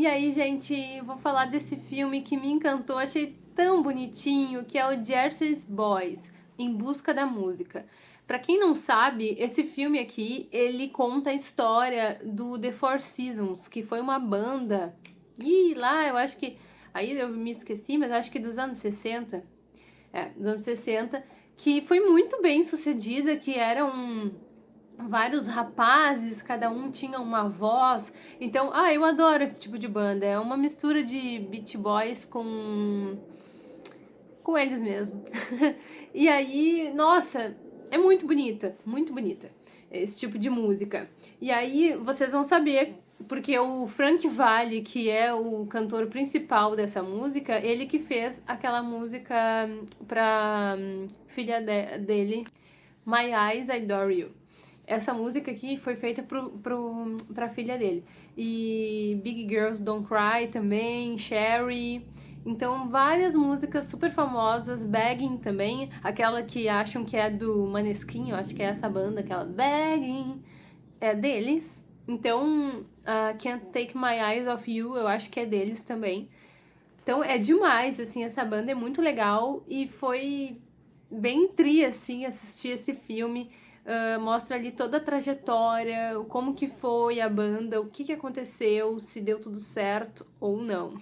E aí, gente, vou falar desse filme que me encantou, achei tão bonitinho, que é o Jersey's Boys, Em Busca da Música. Para quem não sabe, esse filme aqui, ele conta a história do The Four Seasons, que foi uma banda, e lá eu acho que, aí eu me esqueci, mas acho que dos anos 60, é, dos anos 60, que foi muito bem sucedida, que era um vários rapazes, cada um tinha uma voz. Então, ah, eu adoro esse tipo de banda. É uma mistura de Beat Boys com com eles mesmo. e aí, nossa, é muito bonita, muito bonita esse tipo de música. E aí vocês vão saber porque o Frank Valli, que é o cantor principal dessa música, ele que fez aquela música pra hum, filha de dele, My Eyes Adore You essa música aqui foi feita pro, pro, pra filha dele. E Big Girls Don't Cry também, Sherry. Então, várias músicas super famosas, Begging também, aquela que acham que é do Maneskin, eu acho que é essa banda, aquela Begging, é deles. Então, uh, Can't Take My Eyes Off You, eu acho que é deles também. Então, é demais, assim, essa banda é muito legal e foi bem tri, assim, assistir esse filme. Uh, mostra ali toda a trajetória, como que foi a banda, o que, que aconteceu, se deu tudo certo ou não.